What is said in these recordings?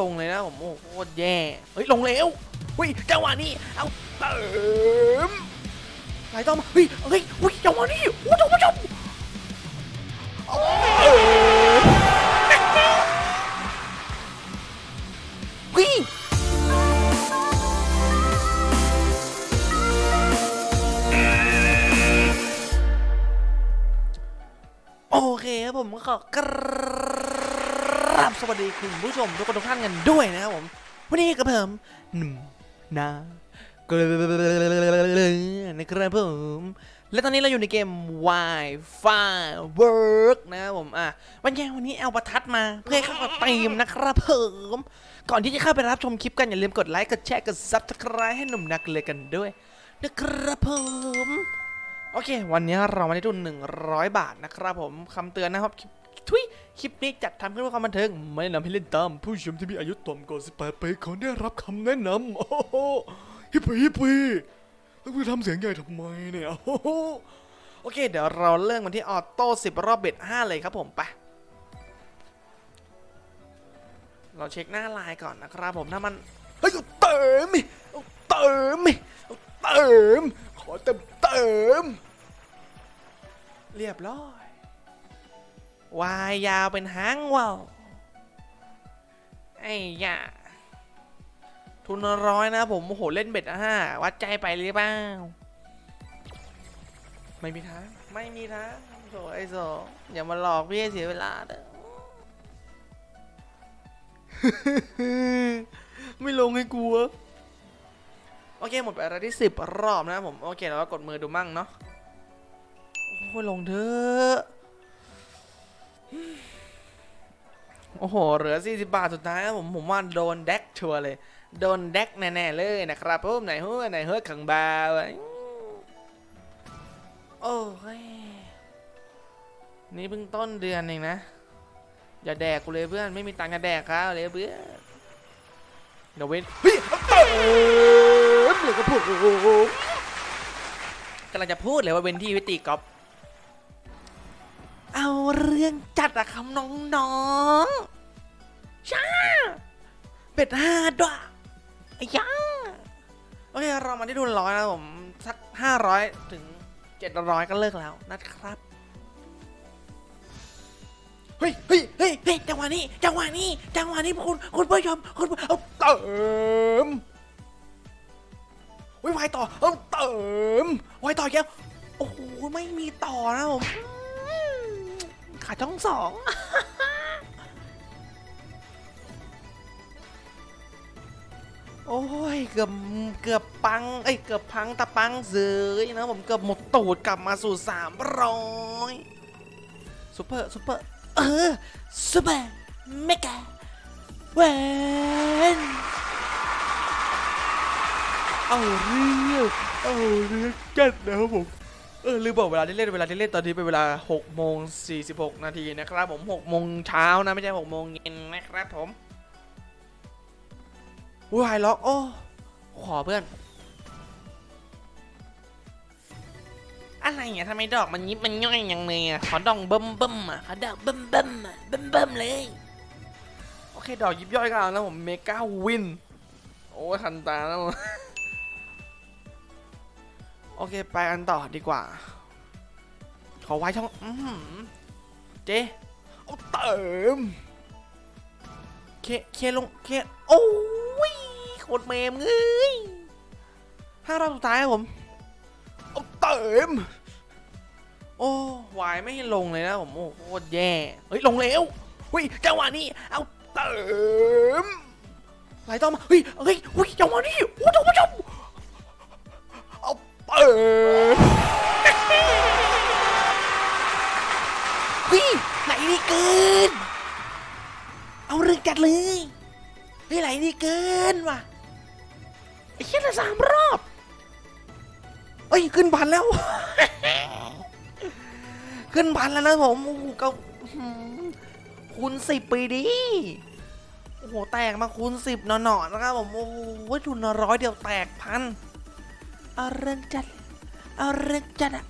ลงเลยนะผมโอ้โหโคตรแย่เฮ้ยลงแล้วเฮ้ยจังหวะนี้เอาเติมไหลต่อมาเฮ้ยเฮ้ยเฮ้ยจังหวะนี้โอ้ท่านผู้ชมเอาเติมเฮ้ยโอเคครับผมขอกรา บสวัสดีคุณผู้ชมทุกคนทุกท่านกันด้วยนะครับผม วันนี้กับผมหนุ่มนาเกลือนะครับผมและตอนนี้เราอยู่ในเกม Wi-Fi Work นะครับผมอะวันนี้วันนี้เอาประทัดมาเพื่อเข้ากับทีมนะครับผมก่อนที่จะเข้าไปรับชมคลิปกันอย่าลืมกดไลค์กดแชร์กด Subscribe ให้หนุ่มนักเลยกันด้วยนะครับผมโอเค วันนี้เรามาได้ทุน100 บาทนะครับผมคำเตือนนะครับ คลิปนี้จัดทำขึ้นเพื่อความบันเทิง ไม่แนะนำให้เล่นตาม ผู้ชมที่มีอายุต่ำกว่า 18 ปีขอได้รับคำแนะนำโอ้โหฮิปปี้ฮิปปี้แล้วคุณทำเสียงใหญ่ทำไมเนี่ยโอ้โหโอเค เดี๋ยวเราเริ่มกันที่ auto 10 รอบ bet 5เลยครับผมไปเราเช็คหน้าลายก่อนนะครับผมถ้ามันเฮ้ยเอาเติมดิเอาเติมดิเอาเติมขอเติมเติมเรียบร้อย วายยาวเป็นหางว่าวไอ้ยาทุนร้อยนะผมโอ้โหเล่นเบ็ดห้าวัดใจไปหรือเปล่าไม่มีทางไม่มีทางโถไอ้โซอย่ามาหลอกพี่เสียเวลาเด้อไม่ลงให้กลัวโอเคหมดไปแล้วที่สิบรอบนะผมโอเคเราก็กดมือดูมั่งเนาะโอ้ยลงเถอะ โอ้โห เหลือ 40 บาทสุดท้ายผมผมว่าโดนแดกชัวร์เลย โดนแดกแน่ๆเลยนะครับผมไหนหัวไหนเฮ้ยขังบาวอะโอ้ยนี่เพิ่งต้นเดือนเองนะ อย่าแดกกูเลยเพื่อน ไม่มีตังค์จะแดกครับเลยเพื่อนเดี๋ยวเว้นเฮ้ยเอาเติมก็พูดกำลังจะพูดเลยว่าเวนที่วิติกอล์ฟ เอาเรื่องจัดอะคำน้องๆช้าเป็ดห้าด้วยยังโอเคเรามาที่ทุนร้อยนะผม สักห้าร้อยถึงเจ็ดร้อยก็เลิกแล้วนะครับ เฮ้ยเฮ้ยเฮ้ยเฮ้ยจังหวะนี้จังหวะนี้จังหวะนี้คุณคุณผู้ชมคุณเอาเติมไว้ไวต่อเอาเติมไวต่อแก้วโอ้โหไม่มีต่อนะผม ช่องสองโอ้ยเกือบเกือบปังเอ้ยเกือบพังตะปังเสยนะผมเกือบหมดตูดกลับมาสู่สามร้อย super super เออ super mega win เอาเรื่องเอาเรื่องจัดนะครับผม เออลืมบอกเวลาที่เล่นเวลาที่เล่นตอนนี้เป็นเวลา6โมง46 นาทีนะครับผม6โมงเช้านะไม่ใช่6โมงเย็นนะครับผมวายล็อกโอ้ขอเพื่อน อะไรเนี่ยทำไมดอกมันยิบมันย่อยอย่างเลยอะขอดองเบิ่มเบิ่มอะขอดอกเบิ่มเบิ่มอะเบิ่มเบิ่มเลย โอเคดอกยิบย่อยก็เอาแล้วผมเมกาวิน โอ้ทันตาแล้ว โอเค ไปกันต่อดีกว่า ขอไว้ช่องอืเจ๊เอาเติม เค เคลง เค โอ้ยโคตรเมมเอ้ยห้ารอบสุดท้ายครับผมเอาเติม โอ้วายไม่ลงเลยนะผม โอ้โคตรแย่ เฮ้ย ลงแล้วเฮ้ยจังหวะนี้ เอาเติมไหลต่อมาเฮ้ยเฮ้ย เรื่องจัดเลยเฮ้ไหลนี่เกินว่ะไอ้เชี่ยละสามรอบเอ้ยขึ้นพันแล้ว ขึ้นพันแล้วนะผมโอ้โหก็คูณสิบปีดีโอ้โหแตกมาคูณสิบหน่อๆนะครับผมโอ้โหทุนร้อยเดียวแตกพันเอาเรื่องจัดเอาเรื่องจัดอะ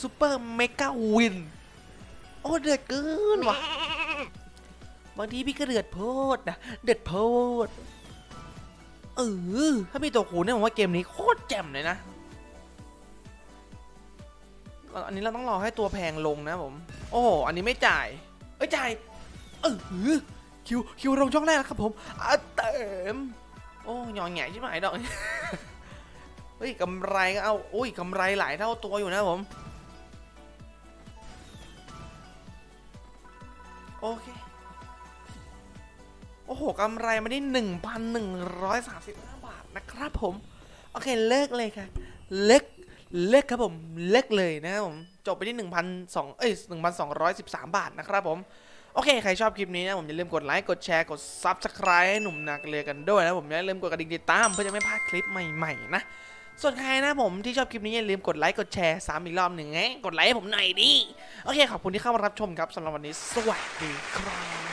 super mega win โอ้เดือดเกินว่ะ บางทีพี่ก็เดือดโพดนะ เดือดโพด เออ ถ้ามีตัวคูณเนี่ยผมว่าเกมนี้โคตรแจ่มเลยนะ อันนี้เราต้องรอให้ตัวแพงลงนะผม โอ้ อันนี้ไม่จ่าย เอ้ยจ่าย เออ Q Q ลงช่องแรกแล้วครับผมอะเต็มโอ้หยองแง่ชิบหายดอก เฮ้ยกำไรก็เอาอุ้ยกำไรหลายเท่าตัวอยู่นะผม โอเค โอ้โหกำไรมาได้1,135บห้าบาทนะครับผม โอเคเลิกเลยค่ะ เลิกเลิกครับผมเลิกเลยนะครับผม จบไปที่1,200เอ้ย1,213บสามบาทนะครับผมโอเค ใครชอบคลิปนี้นะ ผมอย่าลืมกดไลค์ กดแชร์ กด Subscribe ให้หนุ่มนักเรียกันด้วยนะ ผมอย่าลืมกดกระดิ่งติดตามเพื่อจะไม่พลาดคลิปใหม่ ๆ นะ ส่วนใครนะผมที่ชอบคลิปนี้อย่าลืมกดไลค์กดแชร์ซ้ำอีกรอบหนึ่งไงกดไลค์ให้ผมหน่อยดิ โอเคขอบคุณที่เข้ามารับชมครับสำหรับวันนี้สวัสดีครับ